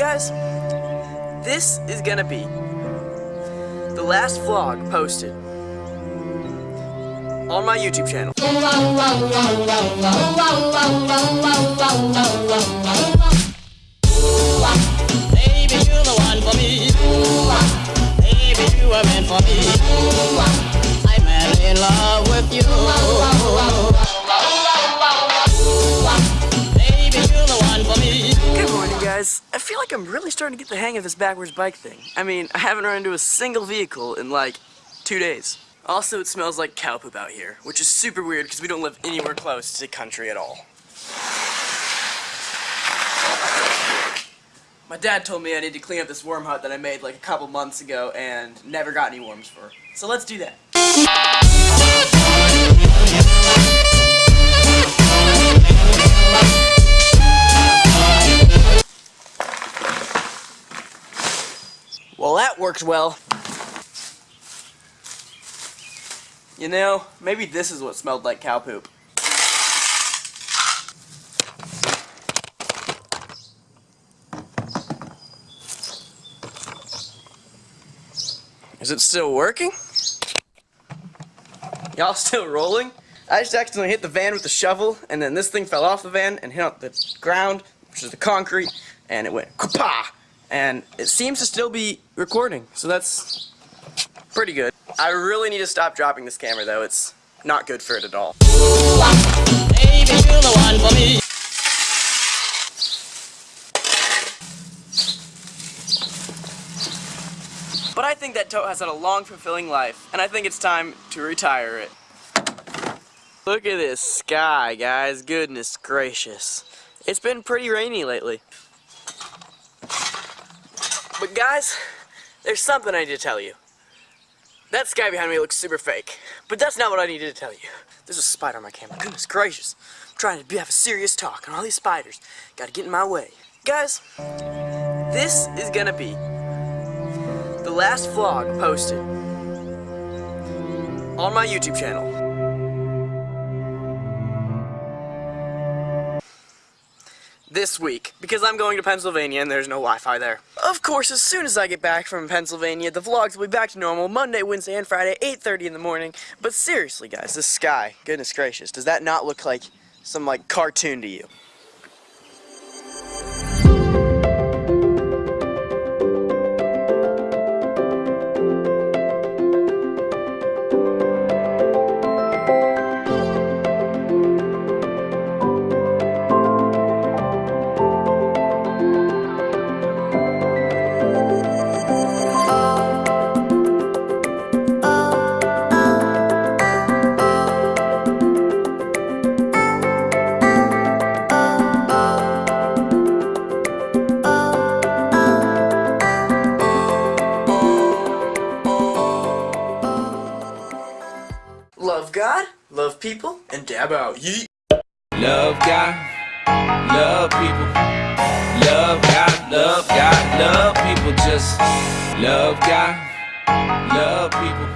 Guys, this is gonna be the last vlog posted on my YouTube channel. Baby, you're the one for me. Baby, you were meant for me. I'm in love with you. Guys. I feel like I'm really starting to get the hang of this backwards bike thing. I mean, I haven't run into a single vehicle in like two days. Also, it smells like cow poop out here, which is super weird because we don't live anywhere close to the country at all. My dad told me I need to clean up this worm hut that I made like a couple months ago and never got any worms for. So let's do that. Well, that worked well. You know, maybe this is what smelled like cow poop. Is it still working? Y'all still rolling? I just accidentally hit the van with the shovel, and then this thing fell off the van and hit on the ground, which is the concrete, and it went kapah! And it seems to still be recording, so that's pretty good. I really need to stop dropping this camera, though. It's not good for it at all. But I think that tote has had a long, fulfilling life, and I think it's time to retire it. Look at this sky, guys. Goodness gracious. It's been pretty rainy lately. But guys, there's something I need to tell you. That sky behind me looks super fake, but that's not what I needed to tell you. There's a spider on my camera. Goodness gracious. I'm trying to have a serious talk, and all these spiders gotta get in my way. Guys, this is gonna be the last vlog posted on my YouTube channel. This week, because I'm going to Pennsylvania and there's no Wi-Fi there. Of course, as soon as I get back from Pennsylvania, the vlogs will be back to normal Monday, Wednesday, and Friday, 8.30 in the morning. But seriously, guys, this sky, goodness gracious, does that not look like some, like, cartoon to you? Love God, love people, and dab out. Yeet. Love God, love people. Love God, love God, love people. Just love God, love people.